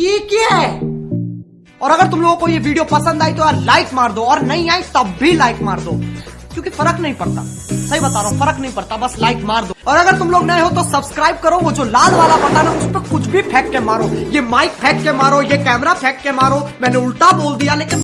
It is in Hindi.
ये क्या है? और अगर तुम लोगों को ये वीडियो पसंद आई तो यार लाइक मार दो, और नहीं आई तब भी लाइक मार दो। क्योंकि फ़र्क नहीं पड़ता। सही बता रहा हूँ, फ़र्क नहीं पड़ता, बस लाइक मार दो। और अगर तुम लोग नए हो तो सब्सक्राइब करो, वो जो लाल वाला बटन है, उस पर कुछ भी फेंक के मारो। ये माइक फेंक के मारो, ये कैमरा फेंक के मारो। मैंने उल्टा बोल दिया, लेकिन